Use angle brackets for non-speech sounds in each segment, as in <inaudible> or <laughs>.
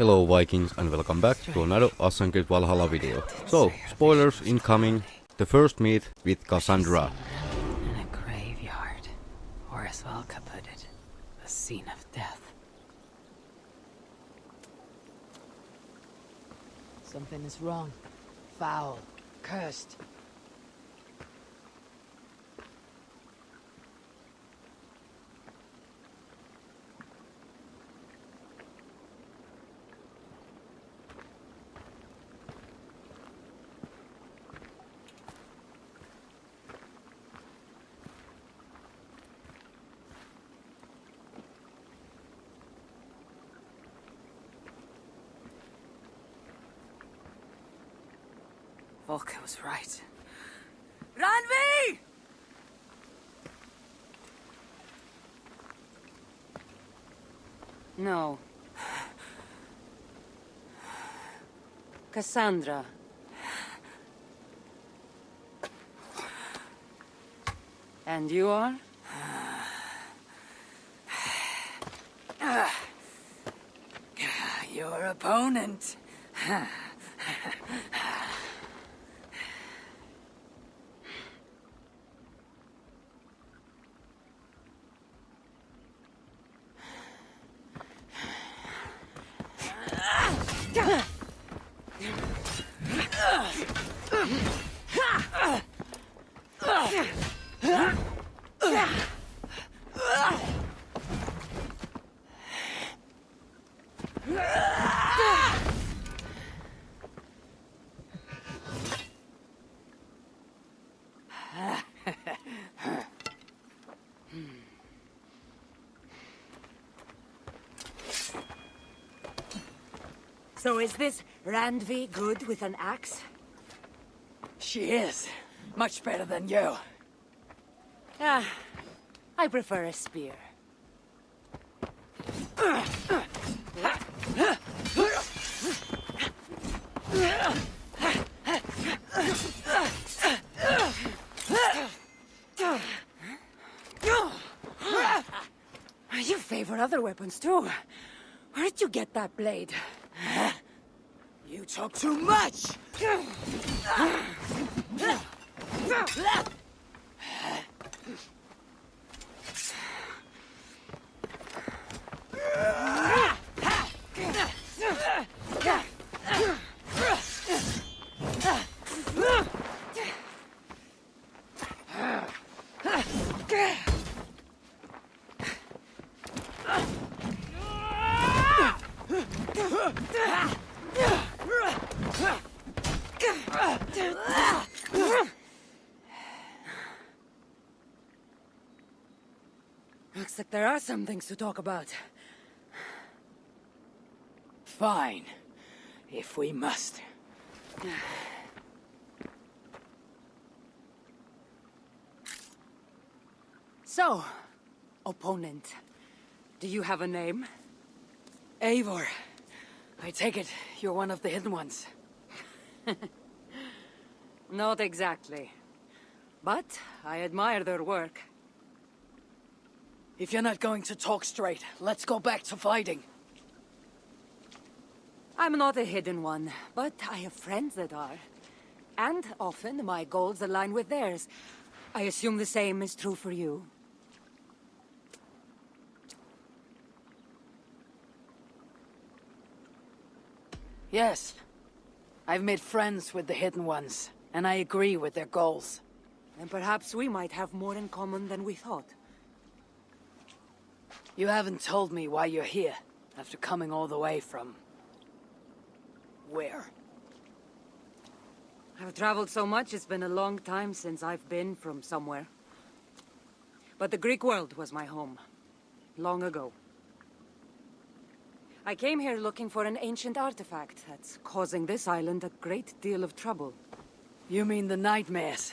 Hello Vikings and welcome back to another Creed Valhalla video. So, spoilers incoming. The first meet with Cassandra. In a graveyard. Or as Valka put it, the scene of death. Something is wrong. Foul. Cursed. Valka was right. Randvi! No. Cassandra. And you are? <sighs> Your opponent. <sighs> <laughs> Down. So is this Randvi good with an axe? She is. Much better than you. Ah, I prefer a spear. You favor other weapons too. Where did you get that blade? You talk too much! Looks like there are some things to talk about. Fine. If we must. So, opponent, do you have a name? Eivor. I take it you're one of the hidden ones. <laughs> Not exactly. But I admire their work. If you're not going to talk straight, let's go back to fighting. I'm not a hidden one, but I have friends that are. And often my goals align with theirs. I assume the same is true for you. Yes. I've made friends with the Hidden Ones, and I agree with their goals. Then perhaps we might have more in common than we thought. You haven't told me why you're here, after coming all the way from... where? I've traveled so much, it's been a long time since I've been from somewhere. But the Greek world was my home. Long ago. I came here looking for an ancient artifact that's causing this island a great deal of trouble. You mean the nightmares?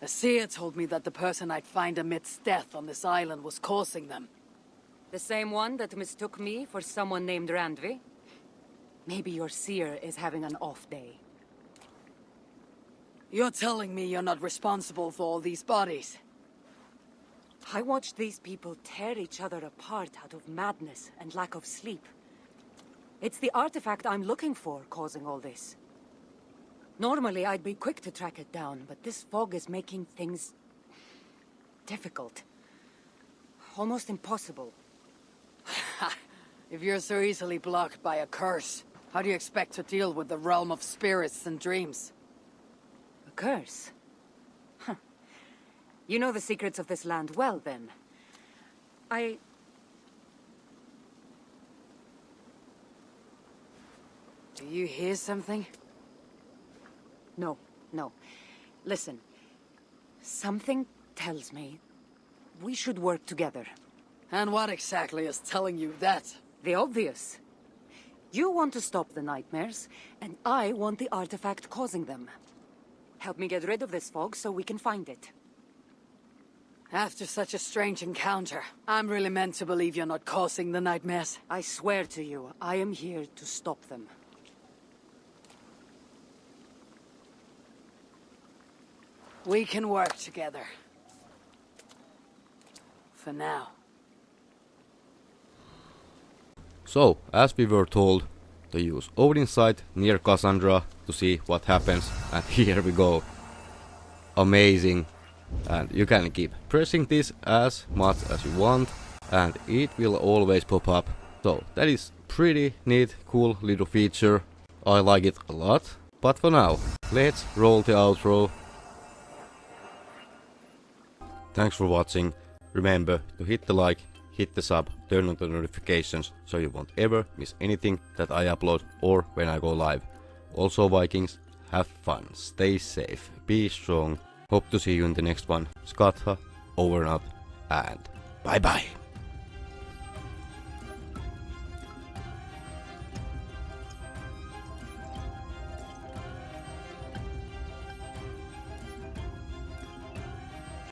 A seer told me that the person I'd find amidst death on this island was causing them. The same one that mistook me for someone named Randvi? Maybe your seer is having an off day. You're telling me you're not responsible for all these bodies? I watched these people tear each other apart out of madness and lack of sleep. It's the artifact I'm looking for causing all this. Normally, I'd be quick to track it down, but this fog is making things... difficult. Almost impossible. If you're so easily blocked by a curse, how do you expect to deal with the realm of spirits and dreams? A curse? Huh. You know the secrets of this land well, then. I... Do you hear something? No, no. Listen. Something tells me we should work together. And what exactly is telling you that? The obvious. You want to stop the nightmares, and I want the artifact causing them. Help me get rid of this fog so we can find it. After such a strange encounter, I'm really meant to believe you're not causing the nightmares. I swear to you, I am here to stop them. We can work together. For now. So, as we were told, to use Odin's Sight near Cassandra to see what happens, and <laughs> here we go. Amazing. And you can keep pressing this as much as you want, and it will always pop up. So, that is pretty neat, cool little feature. I like it a lot. But for now, let's roll the outro. Thanks for watching. Remember to hit the like, hit the sub, turn on the notifications so you won't ever miss anything that I upload or when I go live. Also Vikings, have fun, stay safe, be strong. Hope to see you in the next one. Skatha, over and out, and bye bye.